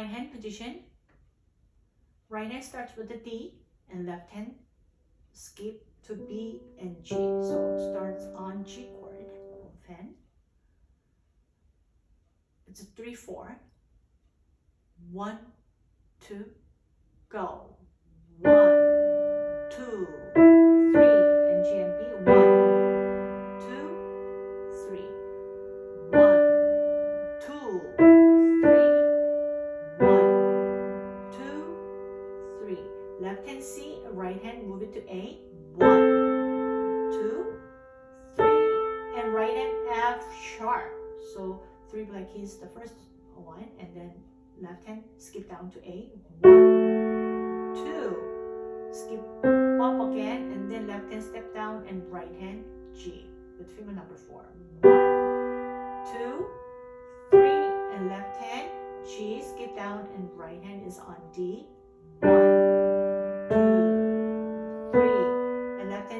right hand position. Right hand starts with the D and left hand skip to B and G. So it starts on G chord Open. It's a 3 4. 1, 2, go. 1, 2, Left hand C, right hand move it to A. One, two, three, and right hand F sharp. So three black keys the first one, and then left hand skip down to A. One, two, skip up again, and then left hand step down, and right hand G with finger number four. One, two, three, and left hand G, skip down, and right hand is on D. One,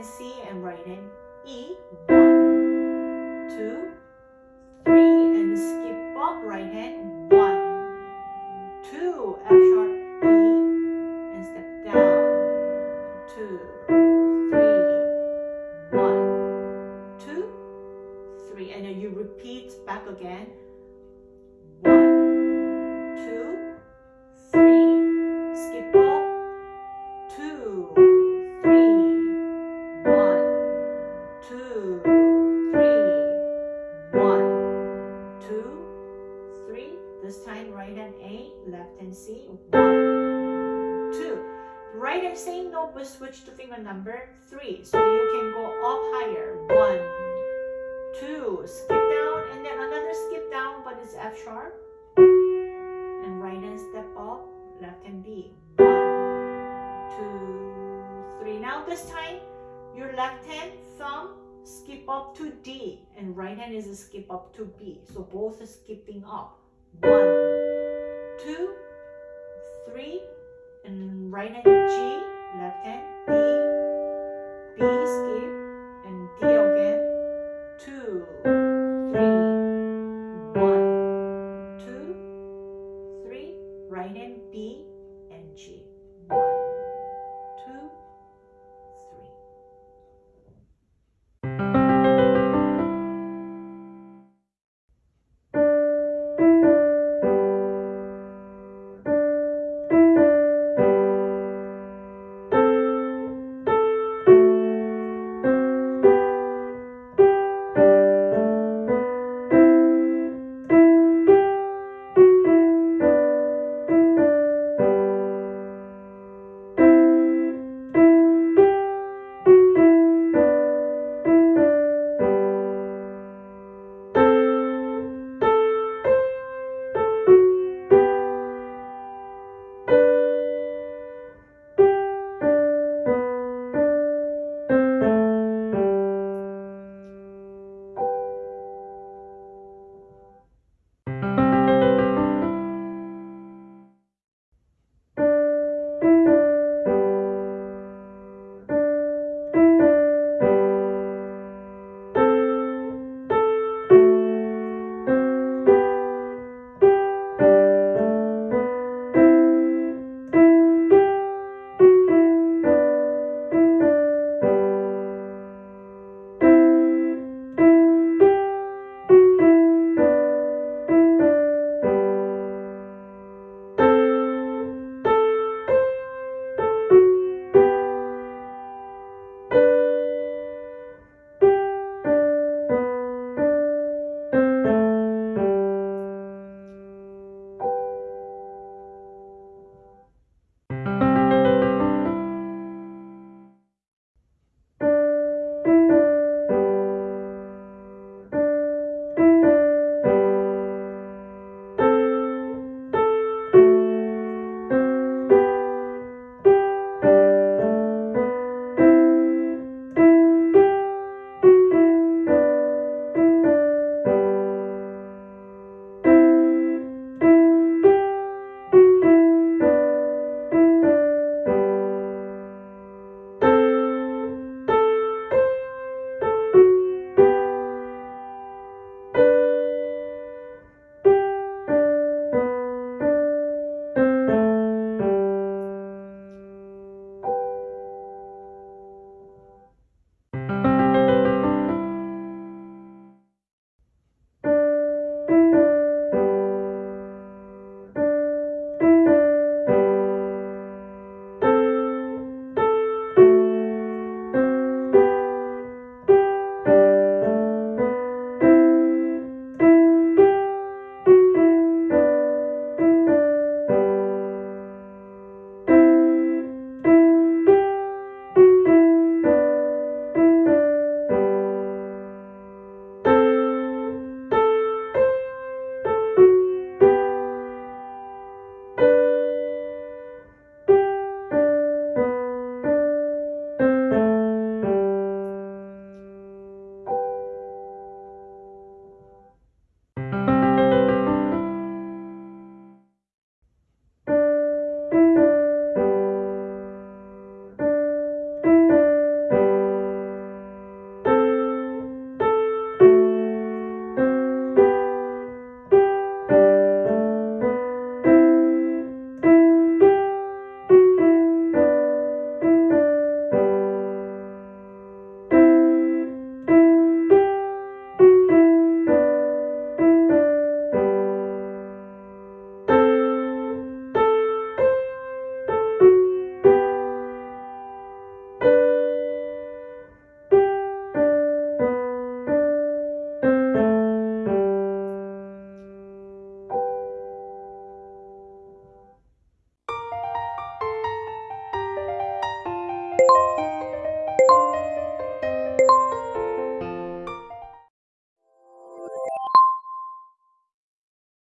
and C, and right hand E. One, two, three, and skip up, right hand. Hand A, left hand C. One, two. Right hand same note but switch to finger number three. So you can go up higher. One, two, skip down, and then another skip down, but it's F sharp. And right hand step up, left hand B. One, two, three. Now this time, your left hand thumb skip up to D, and right hand is a skip up to B. So both are skipping up. One, right hand B and G. One,